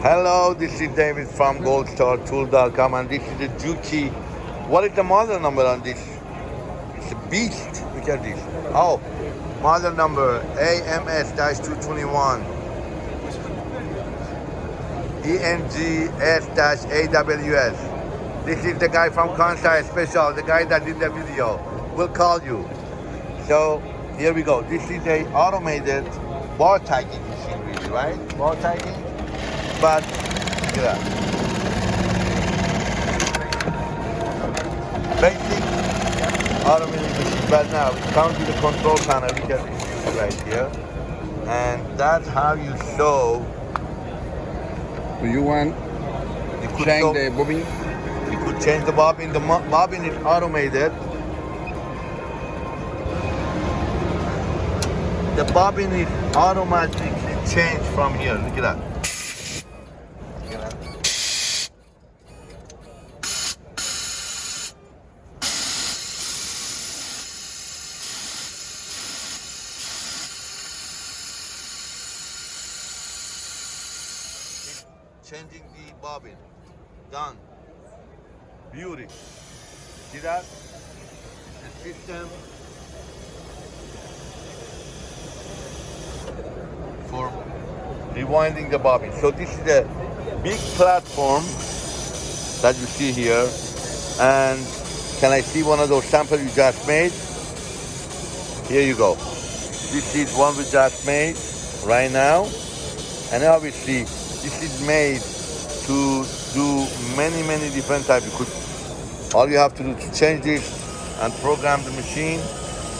Hello, this is David from goldstartool.com and this is the Juki. What is the model number on this? It's a beast. Look at this. Oh, model number AMS-221. ENGS-AWS. This is the guy from Kansai Special, the guy that did the video. We'll call you. So here we go. This is a automated bar tagging machine, really, right? Bar tagging, but look at that. Basic automated machine. But now it comes the control panel. Look at this right here, and that's how you show. Do you want You could change show- the bobbin? You could change the bobbin. The bobbin is automated. The bobbin is automatically changed from here. Look at that. Changing the bobbin. Done. Beauty. See that? The system for rewinding the bobbin. So this is a big platform that you see here. And can I see one of those samples you just made? Here you go. This is one we just made right now. And obviously this is made to do many, many different types. You all you have to do to change this and program the machine.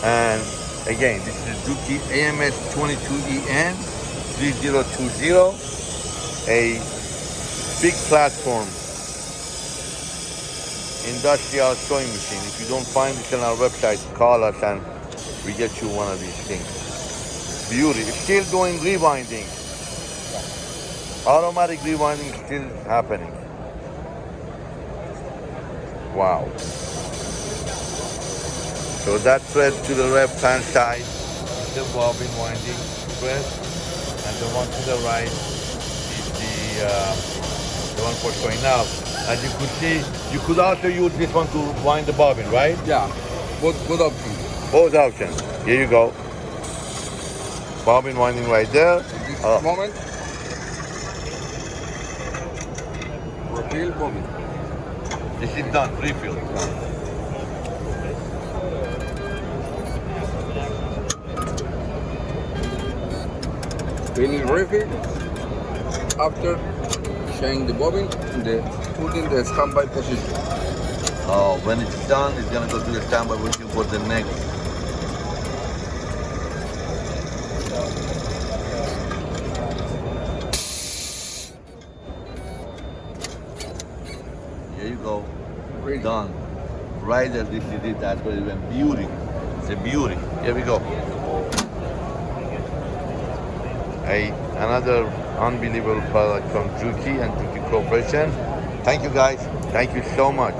And again, this is Juki AMS 22EN 3020, a big platform industrial sewing machine. If you don't find it on our website, call us and we get you one of these things. Beauty. Still doing rewinding. Automatic rewinding still happening. Wow. So that thread to the left hand side is the bobbin winding thread, and the one to the right is the uh, the one for sewing. Now, as you could see, you could also use this one to wind the bobbin, right? Yeah, good, good option. Both options. Here you go. Bobbin winding right there. This Oh. moment, refill bobbin. This is done, refill. Finish refill. After change the bobbin, the put in the standby position. Oh, when it's done, it's gonna go to the standby you for the next. Go. Done. Right there, this is it. That's what it went. Beauty. It's a beauty. Here we go. A, another unbelievable product from Juki and Juki Corporation. Thank you guys. Thank you so much.